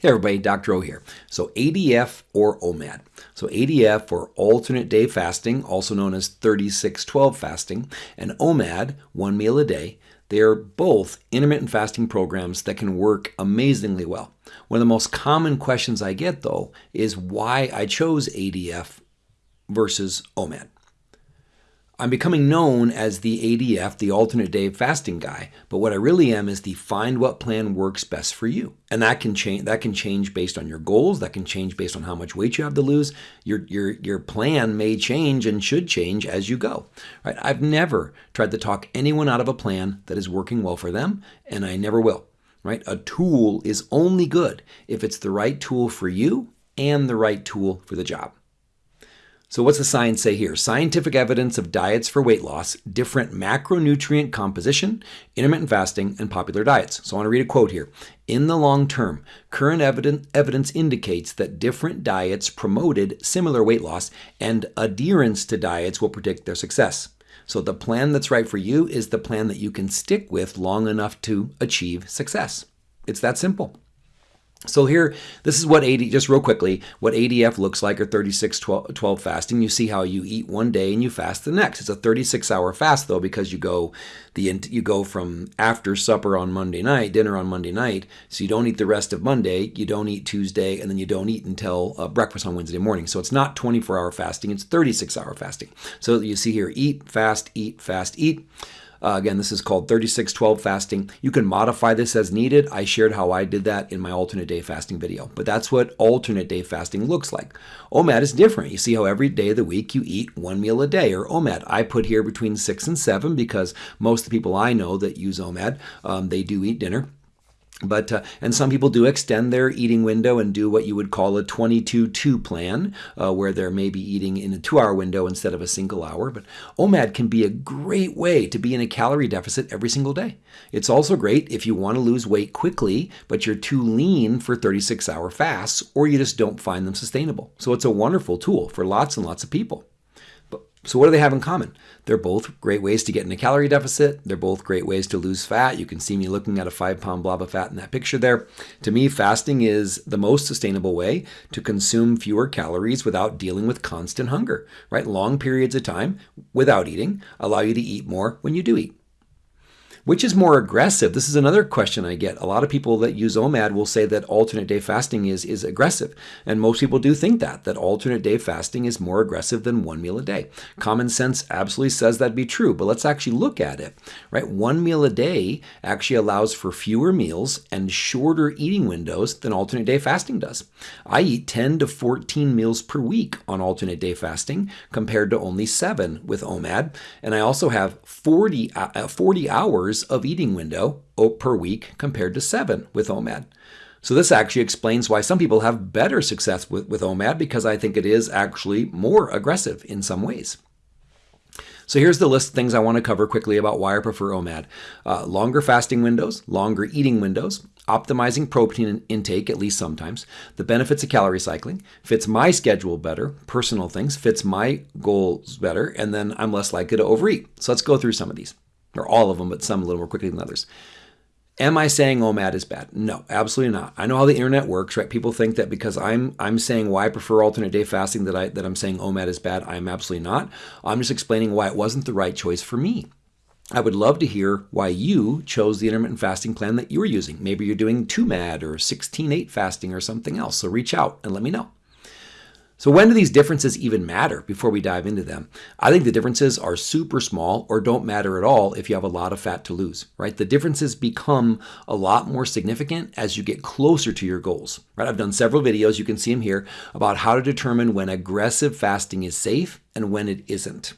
Hey everybody, Dr. O here. So ADF or OMAD. So ADF or alternate day fasting, also known as 36-12 fasting, and OMAD, one meal a day, they are both intermittent fasting programs that can work amazingly well. One of the most common questions I get though is why I chose ADF versus OMAD. I'm becoming known as the ADF, the alternate day fasting guy, but what I really am is the find what plan works best for you. And that can change that can change based on your goals, that can change based on how much weight you have to lose. Your your your plan may change and should change as you go. Right? I've never tried to talk anyone out of a plan that is working well for them, and I never will. Right? A tool is only good if it's the right tool for you and the right tool for the job. So what's the science say here? Scientific evidence of diets for weight loss, different macronutrient composition, intermittent fasting, and popular diets. So I want to read a quote here. In the long term, current evidence, indicates that different diets promoted similar weight loss and adherence to diets will predict their success. So the plan that's right for you is the plan that you can stick with long enough to achieve success. It's that simple. So here, this is what AD, just real quickly, what ADF looks like or 36 12, 12, fasting. You see how you eat one day and you fast the next. It's a 36 hour fast though because you go the you go from after supper on Monday night, dinner on Monday night. So you don't eat the rest of Monday, you don't eat Tuesday, and then you don't eat until uh, breakfast on Wednesday morning. So it's not 24 hour fasting, it's 36 hour fasting. So you see here, eat, fast, eat, fast, eat. Uh, again, this is called 36-12 fasting. You can modify this as needed. I shared how I did that in my alternate day fasting video, but that's what alternate day fasting looks like. OMAD is different. You see how every day of the week you eat one meal a day, or OMAD. I put here between six and seven because most of the people I know that use OMAD, um, they do eat dinner. But uh, and some people do extend their eating window and do what you would call a 22-2 plan, uh, where they're maybe eating in a two-hour window instead of a single hour. But OMAD can be a great way to be in a calorie deficit every single day. It's also great if you want to lose weight quickly, but you're too lean for 36-hour fasts, or you just don't find them sustainable. So it's a wonderful tool for lots and lots of people. So what do they have in common? They're both great ways to get in a calorie deficit. They're both great ways to lose fat. You can see me looking at a five pound blob of fat in that picture there. To me, fasting is the most sustainable way to consume fewer calories without dealing with constant hunger, right? Long periods of time without eating allow you to eat more when you do eat. Which is more aggressive? This is another question I get. A lot of people that use OMAD will say that alternate day fasting is, is aggressive. And most people do think that, that alternate day fasting is more aggressive than one meal a day. Common sense absolutely says that'd be true, but let's actually look at it, right? One meal a day actually allows for fewer meals and shorter eating windows than alternate day fasting does. I eat 10 to 14 meals per week on alternate day fasting compared to only seven with OMAD. And I also have 40, uh, 40 hours hours of eating window per week compared to seven with OMAD. So this actually explains why some people have better success with, with OMAD because I think it is actually more aggressive in some ways. So here's the list of things I want to cover quickly about why I prefer OMAD. Uh, longer fasting windows, longer eating windows, optimizing protein intake, at least sometimes, the benefits of calorie cycling, fits my schedule better, personal things, fits my goals better, and then I'm less likely to overeat. So let's go through some of these or all of them, but some a little more quickly than others. Am I saying OMAD is bad? No, absolutely not. I know how the internet works, right? People think that because I'm I'm saying why I prefer alternate day fasting that I that I'm saying OMAD is bad. I'm absolutely not. I'm just explaining why it wasn't the right choice for me. I would love to hear why you chose the intermittent fasting plan that you were using. Maybe you're doing 2MAD or 16-8 fasting or something else. So reach out and let me know. So when do these differences even matter before we dive into them? I think the differences are super small or don't matter at all if you have a lot of fat to lose, right? The differences become a lot more significant as you get closer to your goals, right? I've done several videos, you can see them here, about how to determine when aggressive fasting is safe and when it isn't.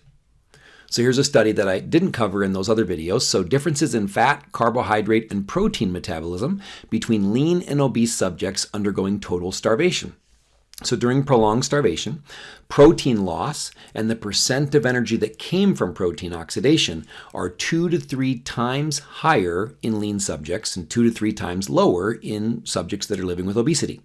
So here's a study that I didn't cover in those other videos. So differences in fat, carbohydrate, and protein metabolism between lean and obese subjects undergoing total starvation. So during prolonged starvation, protein loss and the percent of energy that came from protein oxidation are two to three times higher in lean subjects and two to three times lower in subjects that are living with obesity.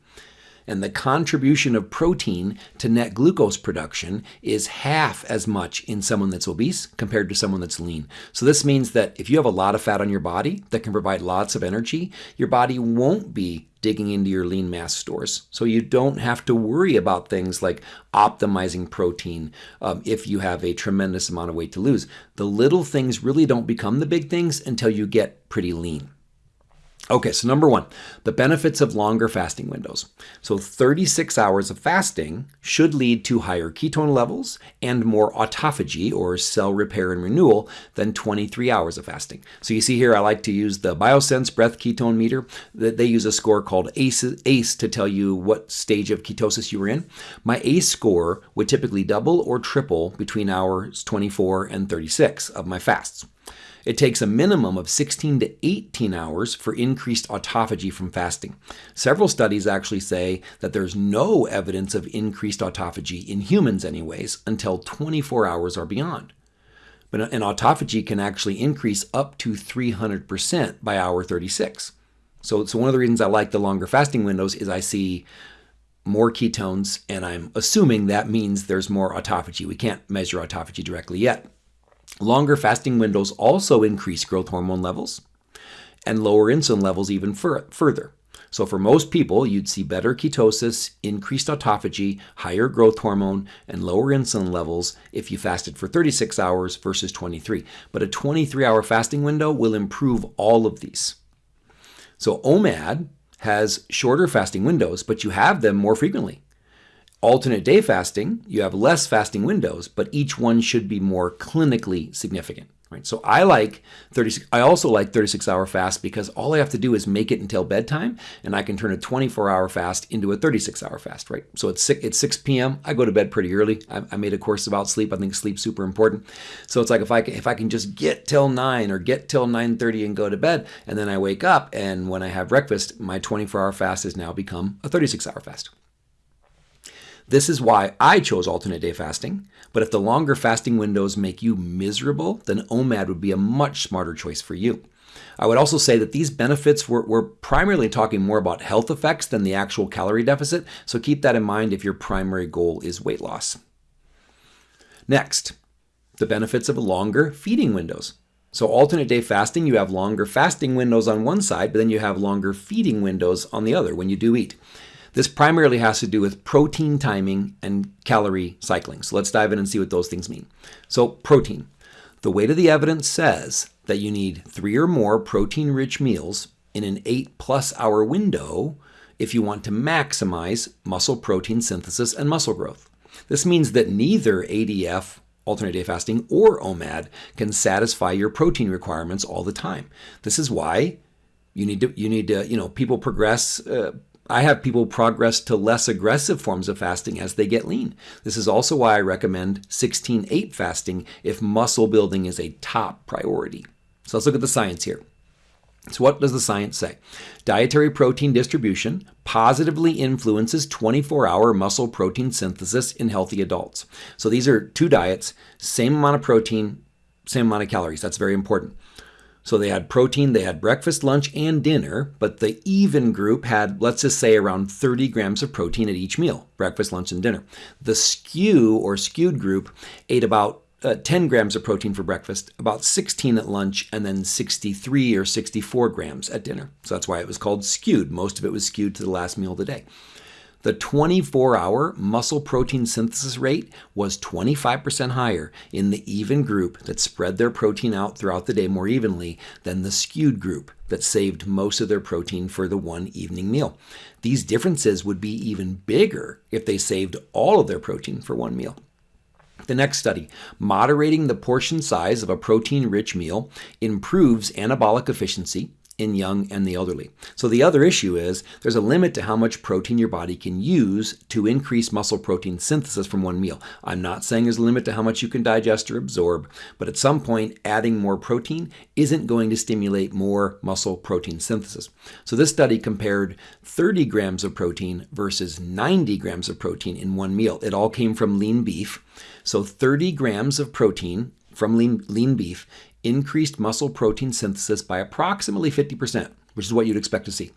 And the contribution of protein to net glucose production is half as much in someone that's obese compared to someone that's lean. So this means that if you have a lot of fat on your body that can provide lots of energy, your body won't be digging into your lean mass stores. So you don't have to worry about things like optimizing protein um, if you have a tremendous amount of weight to lose. The little things really don't become the big things until you get pretty lean. Okay, so number one, the benefits of longer fasting windows. So 36 hours of fasting should lead to higher ketone levels and more autophagy or cell repair and renewal than 23 hours of fasting. So you see here, I like to use the Biosense breath ketone meter. That they use a score called ACE, ACE to tell you what stage of ketosis you were in. My ACE score would typically double or triple between hours 24 and 36 of my fasts. It takes a minimum of 16 to 18 hours for increased autophagy from fasting. Several studies actually say that there's no evidence of increased autophagy in humans, anyways, until 24 hours or beyond. But an autophagy can actually increase up to 300% by hour 36. So, so one of the reasons I like the longer fasting windows is I see more ketones, and I'm assuming that means there's more autophagy. We can't measure autophagy directly yet. Longer fasting windows also increase growth hormone levels and lower insulin levels even further. So for most people, you'd see better ketosis, increased autophagy, higher growth hormone, and lower insulin levels if you fasted for 36 hours versus 23. But a 23-hour fasting window will improve all of these. So OMAD has shorter fasting windows, but you have them more frequently. Alternate day fasting, you have less fasting windows, but each one should be more clinically significant. Right? So I like 36. I also like 36 hour fast because all I have to do is make it until bedtime, and I can turn a 24 hour fast into a 36 hour fast. Right? So it's 6, it's 6 p.m. I go to bed pretty early. I, I made a course about sleep. I think sleep's super important. So it's like if I can, if I can just get till 9 or get till 9:30 and go to bed, and then I wake up, and when I have breakfast, my 24 hour fast has now become a 36 hour fast. This is why I chose alternate day fasting, but if the longer fasting windows make you miserable, then OMAD would be a much smarter choice for you. I would also say that these benefits were, primarily talking more about health effects than the actual calorie deficit, so keep that in mind if your primary goal is weight loss. Next, the benefits of longer feeding windows. So alternate day fasting, you have longer fasting windows on one side, but then you have longer feeding windows on the other when you do eat. This primarily has to do with protein timing and calorie cycling. So let's dive in and see what those things mean. So, protein. The weight of the evidence says that you need three or more protein rich meals in an eight plus hour window if you want to maximize muscle protein synthesis and muscle growth. This means that neither ADF, alternate day fasting, or OMAD can satisfy your protein requirements all the time. This is why you need to, you need to, you know, people progress uh, I have people progress to less aggressive forms of fasting as they get lean. This is also why I recommend 16 8 fasting if muscle building is a top priority. So let's look at the science here. So, what does the science say? Dietary protein distribution positively influences 24 hour muscle protein synthesis in healthy adults. So, these are two diets, same amount of protein, same amount of calories. That's very important. So they had protein, they had breakfast, lunch, and dinner, but the even group had, let's just say, around 30 grams of protein at each meal breakfast, lunch, and dinner. The skew or skewed group ate about uh, 10 grams of protein for breakfast, about 16 at lunch, and then 63 or 64 grams at dinner. So that's why it was called skewed. Most of it was skewed to the last meal of the day. The 24 hour muscle protein synthesis rate was 25% higher in the even group that spread their protein out throughout the day more evenly than the skewed group that saved most of their protein for the one evening meal. These differences would be even bigger if they saved all of their protein for one meal. The next study, moderating the portion size of a protein rich meal improves anabolic efficiency in young and the elderly. So the other issue is there's a limit to how much protein your body can use to increase muscle protein synthesis from one meal. I'm not saying there's a limit to how much you can digest or absorb, but at some point adding more protein isn't going to stimulate more muscle protein synthesis. So this study compared 30 grams of protein versus 90 grams of protein in one meal. It all came from lean beef. So 30 grams of protein from lean, lean beef increased muscle protein synthesis by approximately 50%, which is what you'd expect to see.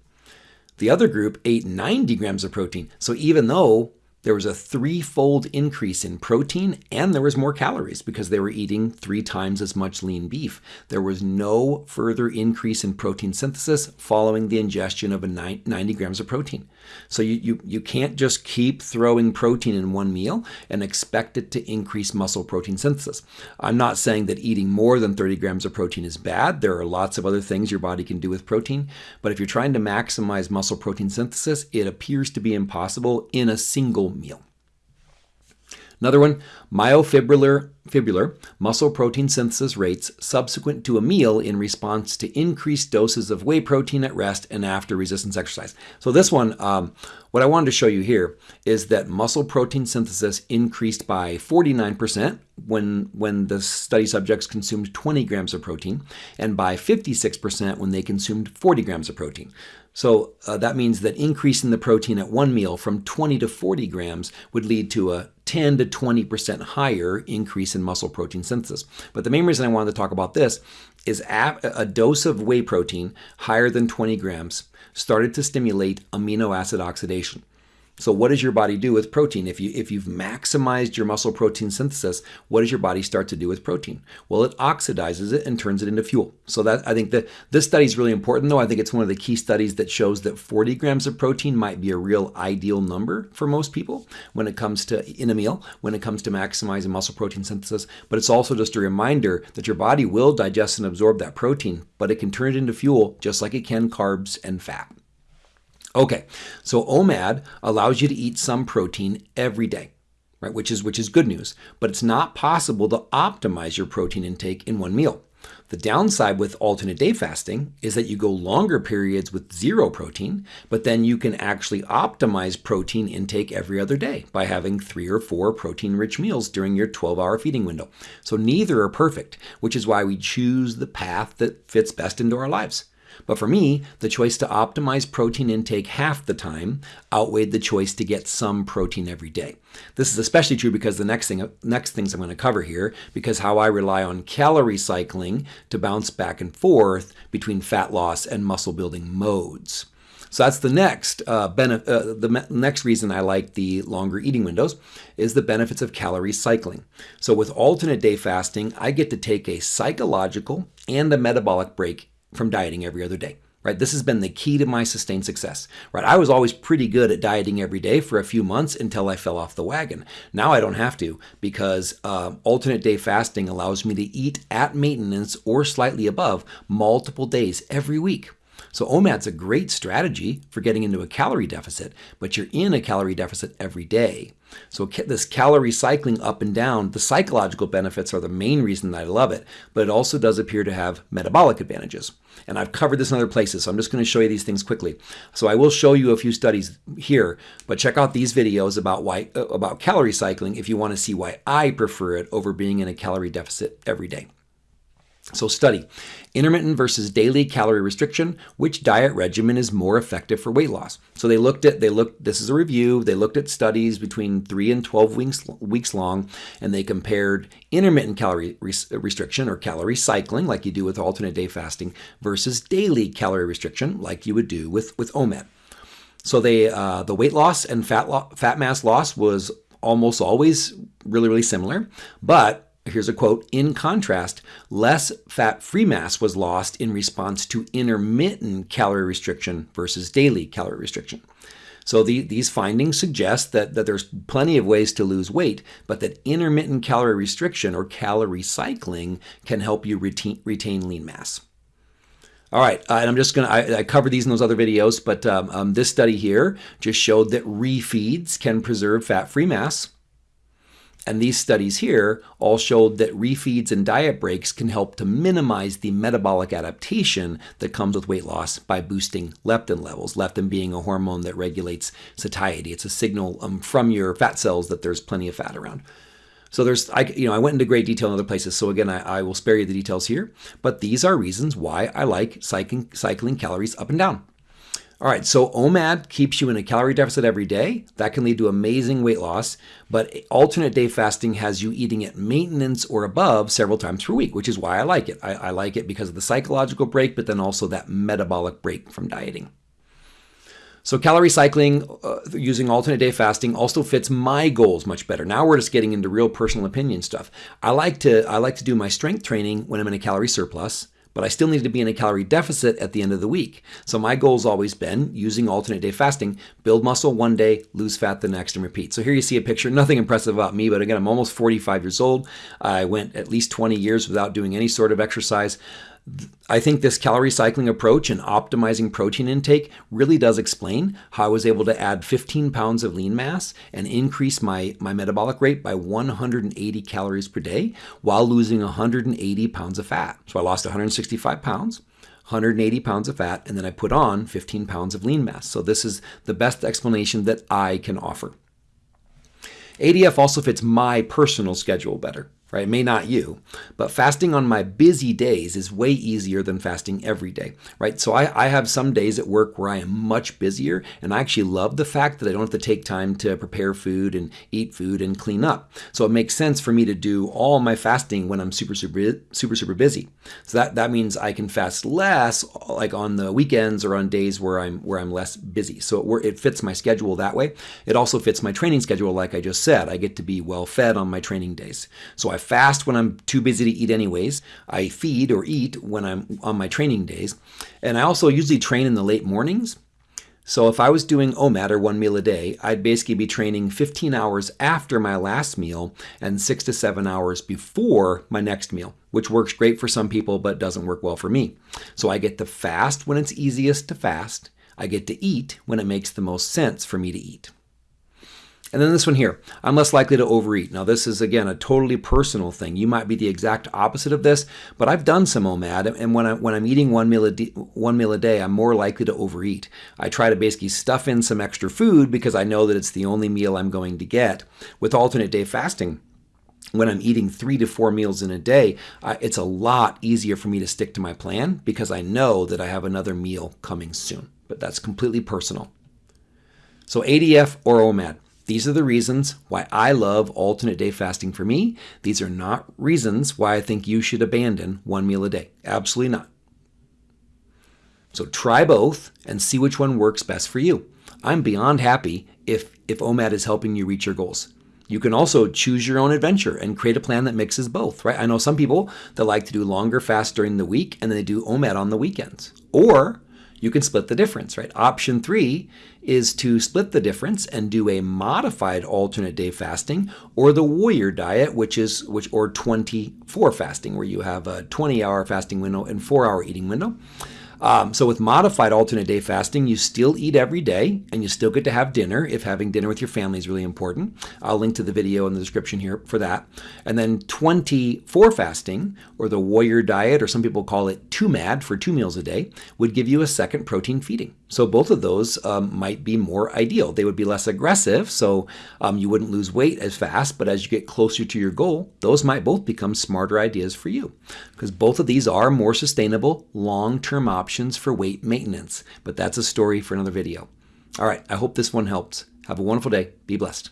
The other group ate 90 grams of protein. So even though there was a threefold increase in protein and there was more calories because they were eating three times as much lean beef. There was no further increase in protein synthesis following the ingestion of a 90 grams of protein. So you, you, you can't just keep throwing protein in one meal and expect it to increase muscle protein synthesis. I'm not saying that eating more than 30 grams of protein is bad. There are lots of other things your body can do with protein. But if you're trying to maximize muscle protein synthesis, it appears to be impossible in a single meal. Another one, myofibrillar fibrillar muscle protein synthesis rates subsequent to a meal in response to increased doses of whey protein at rest and after resistance exercise. So this one, um, what I wanted to show you here is that muscle protein synthesis increased by 49% when, when the study subjects consumed 20 grams of protein and by 56% when they consumed 40 grams of protein. So uh, that means that increasing the protein at one meal from 20 to 40 grams would lead to a 10 to 20% higher increase in muscle protein synthesis. But the main reason I wanted to talk about this is a dose of whey protein higher than 20 grams started to stimulate amino acid oxidation. So what does your body do with protein? If you if you've maximized your muscle protein synthesis, what does your body start to do with protein? Well, it oxidizes it and turns it into fuel. So that I think that this study is really important though. I think it's one of the key studies that shows that 40 grams of protein might be a real ideal number for most people when it comes to in a meal, when it comes to maximizing muscle protein synthesis. But it's also just a reminder that your body will digest and absorb that protein, but it can turn it into fuel just like it can carbs and fat. Okay, so OMAD allows you to eat some protein every day, right? Which is which is good news, but it's not possible to optimize your protein intake in one meal. The downside with alternate day fasting is that you go longer periods with zero protein, but then you can actually optimize protein intake every other day by having three or four protein rich meals during your 12 hour feeding window. So neither are perfect, which is why we choose the path that fits best into our lives. But for me, the choice to optimize protein intake half the time outweighed the choice to get some protein every day. This is especially true because the next thing next things I'm going to cover here because how I rely on calorie cycling to bounce back and forth between fat loss and muscle building modes. So that's the next uh, benefit. Uh, the next reason I like the longer eating windows is the benefits of calorie cycling. So with alternate day fasting, I get to take a psychological and a metabolic break from dieting every other day. Right? This has been the key to my sustained success. Right? I was always pretty good at dieting every day for a few months until I fell off the wagon. Now I don't have to because uh, alternate day fasting allows me to eat at maintenance or slightly above multiple days every week. So OMAD's a great strategy for getting into a calorie deficit, but you're in a calorie deficit every day. So this calorie cycling up and down, the psychological benefits are the main reason that I love it, but it also does appear to have metabolic advantages. And I've covered this in other places, so I'm just going to show you these things quickly. So I will show you a few studies here, but check out these videos about why uh, about calorie cycling if you want to see why I prefer it over being in a calorie deficit every day. So study intermittent versus daily calorie restriction. Which diet regimen is more effective for weight loss? So they looked at they looked. This is a review. They looked at studies between three and twelve weeks weeks long, and they compared intermittent calorie res restriction or calorie cycling, like you do with alternate day fasting, versus daily calorie restriction, like you would do with with OMAD. So they uh, the weight loss and fat lo fat mass loss was almost always really really similar, but Here's a quote In contrast, less fat free mass was lost in response to intermittent calorie restriction versus daily calorie restriction. So the, these findings suggest that, that there's plenty of ways to lose weight, but that intermittent calorie restriction or calorie cycling can help you retain, retain lean mass. All right, uh, and I'm just going to, I covered these in those other videos, but um, um, this study here just showed that refeeds can preserve fat-free mass. And these studies here all showed that refeeds and diet breaks can help to minimize the metabolic adaptation that comes with weight loss by boosting leptin levels. Leptin being a hormone that regulates satiety. It's a signal um, from your fat cells that there's plenty of fat around. So there's, I, you know, I went into great detail in other places. So again, I, I will spare you the details here. But these are reasons why I like cycling, cycling calories up and down. All right, so OMAD keeps you in a calorie deficit every day. That can lead to amazing weight loss, but alternate day fasting has you eating at maintenance or above several times per week, which is why I like it. I, I like it because of the psychological break, but then also that metabolic break from dieting. So calorie cycling uh, using alternate day fasting also fits my goals much better. Now we're just getting into real personal opinion stuff. I like to I like to do my strength training when I'm in a calorie surplus, but I still need to be in a calorie deficit at the end of the week. So my goal's always been using alternate day fasting, build muscle one day, lose fat the next and repeat. So here you see a picture, nothing impressive about me, but again, I'm almost 45 years old. I went at least 20 years without doing any sort of exercise. I think this calorie cycling approach and optimizing protein intake really does explain how I was able to add 15 pounds of lean mass and increase my, my metabolic rate by 180 calories per day while losing 180 pounds of fat. So I lost 165 pounds. 180 pounds of fat, and then I put on 15 pounds of lean mass. So, this is the best explanation that I can offer. ADF also fits my personal schedule better right? May not you, but fasting on my busy days is way easier than fasting every day, right? So I, I have some days at work where I am much busier, and I actually love the fact that I don't have to take time to prepare food and eat food and clean up. So it makes sense for me to do all my fasting when I'm super, super, super, super busy. So that, that means I can fast less, like on the weekends or on days where I'm where I'm less busy. So it, it fits my schedule that way. It also fits my training schedule, like I just said. I get to be well fed on my training days. So I I fast when I'm too busy to eat anyways. I feed or eat when I'm on my training days. And I also usually train in the late mornings. So if I was doing OMAD or one meal a day, I'd basically be training 15 hours after my last meal and six to seven hours before my next meal, which works great for some people but doesn't work well for me. So I get to fast when it's easiest to fast. I get to eat when it makes the most sense for me to eat. And then this one here, I'm less likely to overeat. Now, this is again a totally personal thing. You might be the exact opposite of this, but I've done some OMAD, and when, I, when I'm eating one meal, a day, one meal a day, I'm more likely to overeat. I try to basically stuff in some extra food because I know that it's the only meal I'm going to get. With alternate day fasting, when I'm eating three to four meals in a day, uh, it's a lot easier for me to stick to my plan because I know that I have another meal coming soon. But that's completely personal. So ADF or OMAD. These are the reasons why I love alternate day fasting for me. These are not reasons why I think you should abandon one meal a day. Absolutely not. So try both and see which one works best for you. I'm beyond happy if, if OMAD is helping you reach your goals. You can also choose your own adventure and create a plan that mixes both, right? I know some people that like to do longer fasts during the week and then they do OMAD on the weekends. Or you can split the difference, right? Option three is to split the difference and do a modified alternate day fasting or the warrior diet, which is which or 24 fasting, where you have a 20 hour fasting window and four hour eating window. Um, so with modified alternate day fasting, you still eat every day and you still get to have dinner if having dinner with your family is really important. I'll link to the video in the description here for that. And then 24 fasting, or the warrior diet, or some people call it 2MAD for two meals a day, would give you a second protein feeding. So both of those um, might be more ideal. They would be less aggressive, so um, you wouldn't lose weight as fast, but as you get closer to your goal, those might both become smarter ideas for you. Because both of these are more sustainable, long-term options for weight maintenance. But that's a story for another video. All right, I hope this one helped. Have a wonderful day. Be blessed.